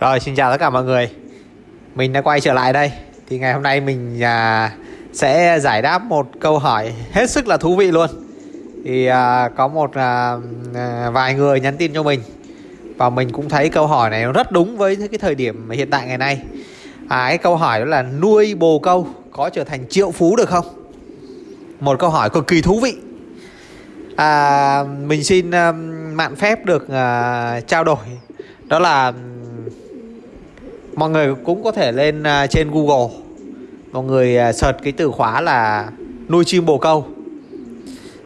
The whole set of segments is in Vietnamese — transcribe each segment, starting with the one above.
Rồi xin chào tất cả mọi người. Mình đã quay trở lại đây. Thì ngày hôm nay mình à, sẽ giải đáp một câu hỏi hết sức là thú vị luôn. Thì à, có một à, à vài người nhắn tin cho mình. Và mình cũng thấy câu hỏi này rất đúng với cái thời điểm hiện tại ngày nay. À, Cái câu hỏi đó là nuôi bồ câu có trở thành triệu phú được không? Một câu hỏi cực kỳ thú vị. À, Mình xin à, mạn phép được à, trao đổi. Đó là mọi người cũng có thể lên à, trên Google. Mọi người à, search cái từ khóa là nuôi chim bồ câu.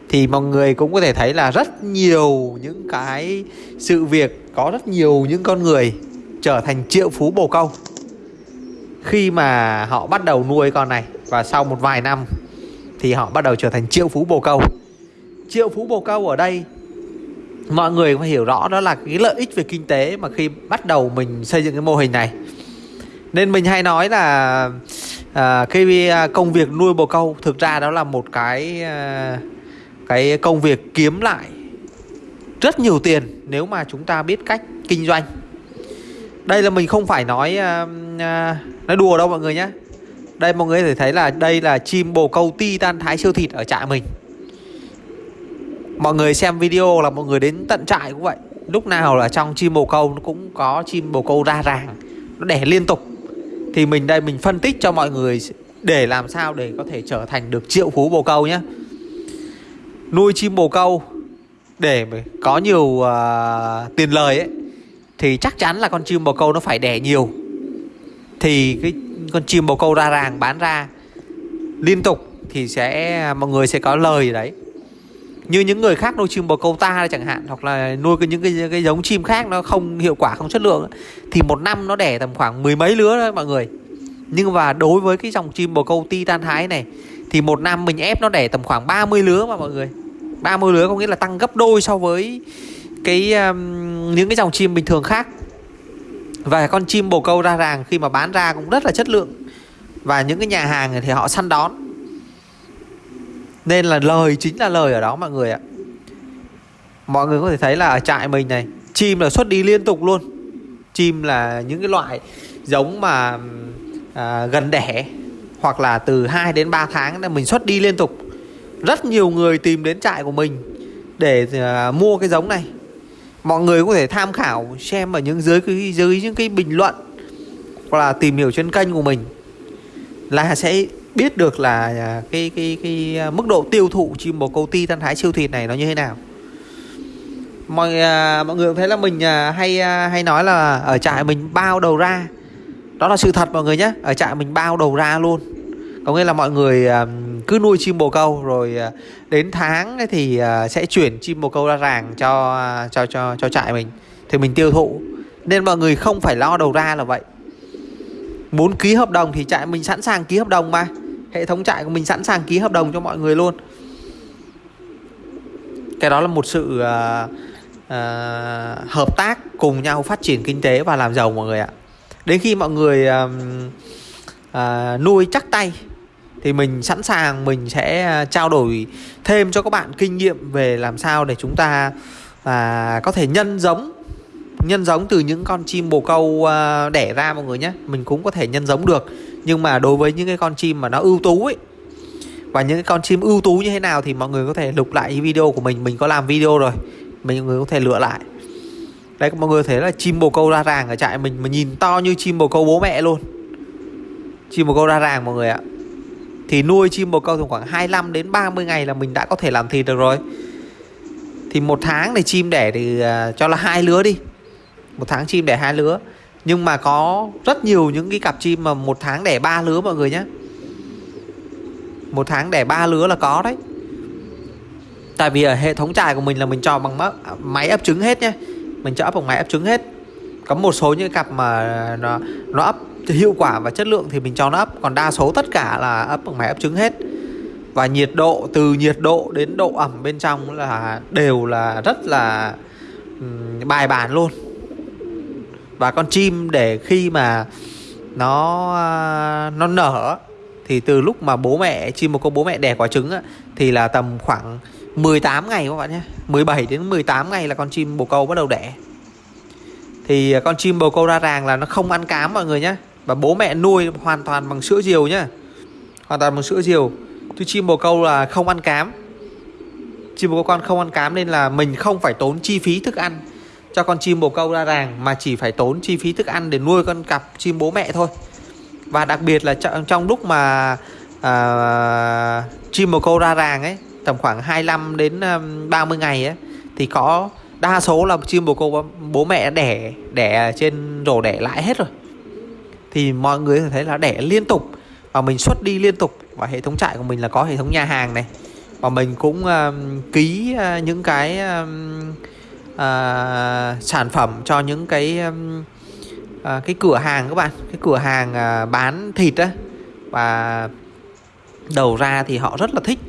Thì mọi người cũng có thể thấy là rất nhiều những cái sự việc, có rất nhiều những con người trở thành triệu phú bồ câu. Khi mà họ bắt đầu nuôi con này và sau một vài năm thì họ bắt đầu trở thành triệu phú bồ câu. Triệu phú bồ câu ở đây, mọi người phải hiểu rõ đó là cái lợi ích về kinh tế mà khi bắt đầu mình xây dựng cái mô hình này nên mình hay nói là à, cái à, công việc nuôi bồ câu thực ra đó là một cái à, cái công việc kiếm lại rất nhiều tiền nếu mà chúng ta biết cách kinh doanh. Đây là mình không phải nói à, à, nói đùa đâu mọi người nhé đây mọi người có thể thấy là đây là chim bồ câu ti tan thái siêu thịt ở trại mình. Mọi người xem video là mọi người đến tận trại cũng vậy. Lúc nào là trong chim bồ câu nó cũng có chim bồ câu ra ràng nó đẻ liên tục thì mình đây mình phân tích cho mọi người để làm sao để có thể trở thành được triệu phú bồ câu nhé. Nuôi chim bồ câu để có nhiều uh, tiền lời ấy thì chắc chắn là con chim bồ câu nó phải đẻ nhiều. Thì cái con chim bồ câu ra ràng bán ra liên tục thì sẽ mọi người sẽ có lời đấy như những người khác nuôi chim bồ câu ta chẳng hạn hoặc là nuôi cái những cái, cái giống chim khác nó không hiệu quả không chất lượng thì một năm nó đẻ tầm khoảng mười mấy lứa thôi mọi người. Nhưng mà đối với cái dòng chim bồ câu titan thái này thì một năm mình ép nó đẻ tầm khoảng 30 lứa mà mọi người. 30 lứa có nghĩa là tăng gấp đôi so với cái um, những cái dòng chim bình thường khác. Và con chim bồ câu ra ràng khi mà bán ra cũng rất là chất lượng. Và những cái nhà hàng thì họ săn đón nên là lời chính là lời ở đó mọi người ạ. Mọi người có thể thấy là ở trại mình này chim là xuất đi liên tục luôn. Chim là những cái loại giống mà à, gần đẻ hoặc là từ 2 đến 3 tháng là mình xuất đi liên tục. Rất nhiều người tìm đến trại của mình để à, mua cái giống này. Mọi người có thể tham khảo xem ở những dưới cái dưới những cái bình luận hoặc là tìm hiểu trên kênh của mình là sẽ biết được là à, cái cái cái à, mức độ tiêu thụ chim bồ câu ti thân thái siêu thịt này nó như thế nào. Mọi à, mọi người thấy là mình hay hay nói là ở trại mình bao đầu ra. Đó là sự thật mọi người nhé, ở trại mình bao đầu ra luôn. Có nghĩa là mọi người cứ nuôi chim bồ câu rồi đến tháng thì sẽ chuyển chim bồ câu ra ràng cho cho cho cho trại mình thì mình tiêu thụ. Nên mọi người không phải lo đầu ra là vậy. Muốn ký hợp đồng thì trại mình sẵn sàng ký hợp đồng mà hệ thống trại của mình sẵn sàng ký hợp đồng cho mọi người luôn. Cái đó là một sự uh, uh, hợp tác cùng nhau phát triển kinh tế và làm giàu mọi người ạ. Đến khi mọi người uh, uh, nuôi chắc tay thì mình sẵn sàng mình sẽ trao đổi thêm cho các bạn kinh nghiệm về làm sao để chúng ta và có thể nhân giống nhân giống từ những con chim bồ câu đẻ ra mọi người nhé. Mình cũng có thể nhân giống được nhưng mà đối với những cái con chim mà nó ưu tú ấy và những cái con chim ưu tú như thế nào thì mọi người có thể lục lại video của mình. Mình có làm video rồi mình người có thể lựa lại. Đấy mọi người thấy là chim bồ câu ra ràng ở trại mình mà nhìn to như chim bồ câu bố mẹ luôn. Chim bồ câu ra ràng mọi người ạ. Thì nuôi chim bồ câu từ khoảng 25 đến 30 ngày là mình đã có thể làm thịt được rồi. Thì một tháng này chim đẻ thì uh, cho là hai lứa đi. Một tháng chim đẻ hai lứa nhưng mà có rất nhiều những cái cặp chim mà một tháng đẻ ba lứa mọi người nhé một tháng đẻ ba lứa là có đấy. Tại vì ở hệ thống trại của mình là mình cho bằng máy ấp trứng hết nhé mình cho ấp bằng máy ấp trứng hết. Có một số những cặp mà nó, nó ấp hiệu quả và chất lượng thì mình cho nó ấp. Còn đa số tất cả là ấp bằng máy ấp trứng hết. Và nhiệt độ từ nhiệt độ đến độ ẩm bên trong là đều là rất là bài bản luôn và con chim để khi mà nó à, nó nở thì từ lúc mà bố mẹ chim một con bố mẹ đẻ quả trứng á, thì là tầm khoảng 18 ngày các bạn nhé 17 đến 18 ngày là con chim bồ câu bắt đầu đẻ. Thì con chim bồ câu ra ràng là nó không ăn cám mọi người nhé và bố mẹ nuôi hoàn toàn bằng sữa diều nhá hoàn toàn bằng sữa diều. Chứ chim bồ câu là không ăn cám chim bồ câu con không ăn cám nên là mình không phải tốn chi phí thức ăn cho con chim bồ câu ra ràng mà chỉ phải tốn chi phí thức ăn để nuôi con cặp chim bố mẹ thôi. Và đặc biệt là trong trong lúc mà à, chim bồ câu ra ràng ấy tầm khoảng 25 đến à, 30 ngày ấy thì có đa số là chim bồ câu bố mẹ đẻ đẻ trên rổ đẻ lại hết rồi. Thì mọi người thấy là đẻ liên tục và mình xuất đi liên tục. Và hệ thống trại của mình là có hệ thống nhà hàng này. Và mình cũng uh, ký uh, những cái uh, uh, sản phẩm cho những cái um, uh, cái cửa hàng các bạn. Cái cửa hàng uh, bán thịt á. Và đầu ra thì họ rất là thích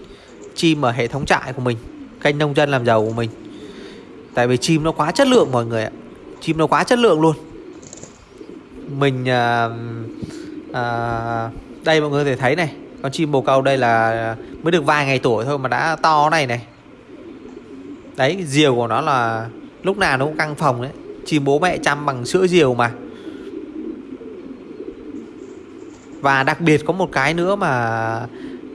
chim ở hệ thống trại của mình kênh nông dân làm giàu của mình. Tại vì chim nó quá chất lượng mọi người ạ. Chim nó quá chất lượng luôn. Mình à, à, đây mọi người có thể thấy này. Con chim bồ câu đây là mới được vài ngày tuổi thôi mà đã to này này đấy diều của nó là lúc nào nó cũng căng phòng đấy. Chim bố mẹ chăm bằng sữa diều mà. Và đặc biệt có một cái nữa mà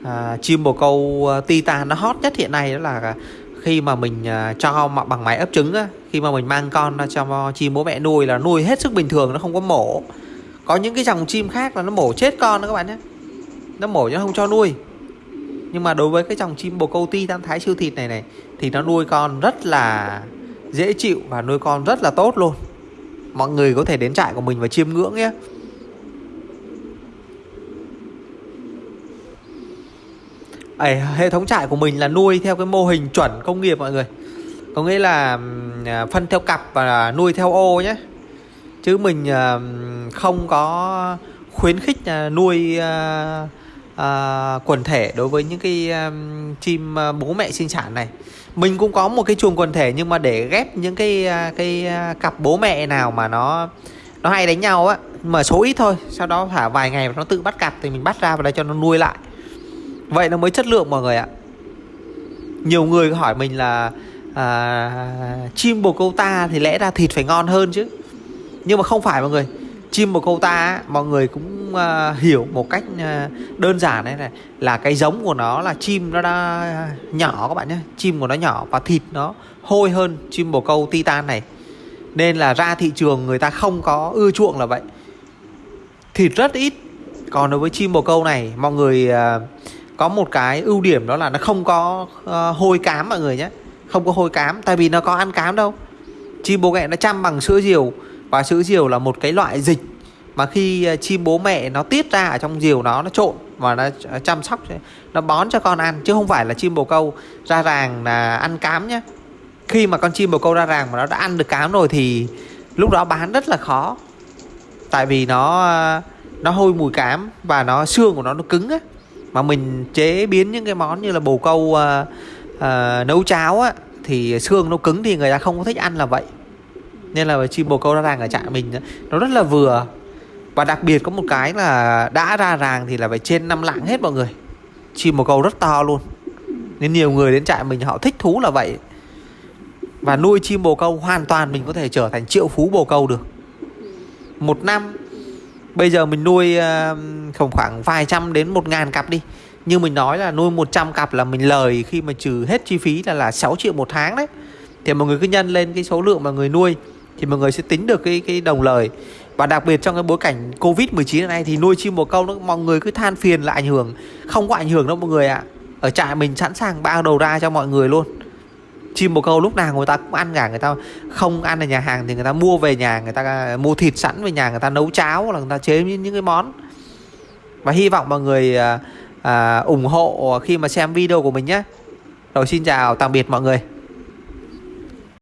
à, chim bồ câu à, titan nó hot nhất hiện nay đó là khi mà mình à, cho bằng máy ấp trứng á, khi mà mình mang con ra cho chim bố mẹ nuôi là nuôi hết sức bình thường nó không có mổ. Có những cái dòng chim khác là nó mổ chết con đó các bạn nhé. Nó mổ nó không cho nuôi nhưng mà đối với cái dòng chim bồ câu ti tam thái siêu thịt này này thì nó nuôi con rất là dễ chịu và nuôi con rất là tốt luôn. Mọi người có thể đến trại của mình và chiêm ngưỡng nhé. Ấy, hệ thống trại của mình là nuôi theo cái mô hình chuẩn công nghiệp mọi người. Có nghĩa là à, phân theo cặp và nuôi theo ô nhé. Chứ mình à, không có khuyến khích à, nuôi uh, quần thể đối với những cái um, chim à, bố mẹ sinh sản này. Mình cũng có một cái chuồng quần thể nhưng mà để ghép những cái à, cái cặp bố mẹ nào mà nó nó hay đánh nhau á mà số ít thôi sau đó thả vài ngày nó tự bắt cặp thì mình bắt ra và đây cho nó nuôi lại. Vậy nó mới chất lượng mọi người ạ. Nhiều người hỏi mình là à, chim bồ câu ta thì lẽ ra thịt phải ngon hơn chứ. Nhưng mà không phải mọi người chim bồ câu ta mọi người cũng uh, hiểu một cách uh, đơn giản đấy này là cái giống của nó là chim nó đã nhỏ các bạn nhé chim của nó nhỏ và thịt nó hôi hơn chim bồ câu titan này. Nên là ra thị trường người ta không có ưa chuộng là vậy. Thịt rất ít. Còn đối với chim bồ câu này mọi người uh, có một cái ưu điểm đó là nó không có uh, hôi cám mọi người nhé. Không có hôi cám tại vì nó có ăn cám đâu. Chim bồ mẹ nó chăm bằng sữa diều và sữa diều là một cái loại dịch mà khi à, chim bố mẹ nó tiết ra ở trong diều nó nó trộn và nó à, chăm sóc nó bón cho con ăn chứ không phải là chim bồ câu ra ràng là ăn cám nhé khi mà con chim bồ câu ra ràng mà nó đã ăn được cám rồi thì lúc đó bán rất là khó. Tại vì nó à, nó hôi mùi cám và nó xương của nó nó cứng á. Mà mình chế biến những cái món như là bồ câu uh, uh, nấu cháo á thì xương nó cứng thì người ta không có thích ăn là vậy nên là chim bồ câu ra ràng ở trại mình nó rất là vừa. Và đặc biệt có một cái là đã ra ràng thì là phải trên năm lạng hết mọi người. Chim bồ câu rất to luôn. Nên nhiều người đến trại mình họ thích thú là vậy. Và nuôi chim bồ câu hoàn toàn mình có thể trở thành triệu phú bồ câu được. Một năm, Bây giờ mình nuôi ờ, khoảng khoảng vài trăm đến một ngàn cặp đi. Như mình nói là nuôi 100 cặp là mình lời khi mà trừ hết chi phí là là 6 triệu một tháng đấy. Thì mọi người cứ nhân lên cái số lượng mà người nuôi. Thì mọi người sẽ tính được cái cái đồng lời. Và đặc biệt trong cái bối cảnh Covid-19 này thì nuôi chim bồ câu nó mọi người cứ than phiền là ảnh hưởng Không có ảnh hưởng đâu mọi người ạ. À. Ở trại mình sẵn sàng bao đầu ra cho mọi người luôn. Chim bồ câu lúc nào người ta cũng ăn cả người ta không ăn ở nhà hàng thì người ta mua về nhà người ta à, mua thịt sẵn về nhà người ta nấu cháo hoặc là người ta chế những, những cái món. Và hy vọng mọi người à, à, ủng hộ khi mà xem video của mình nhé. Rồi xin chào tạm biệt mọi người.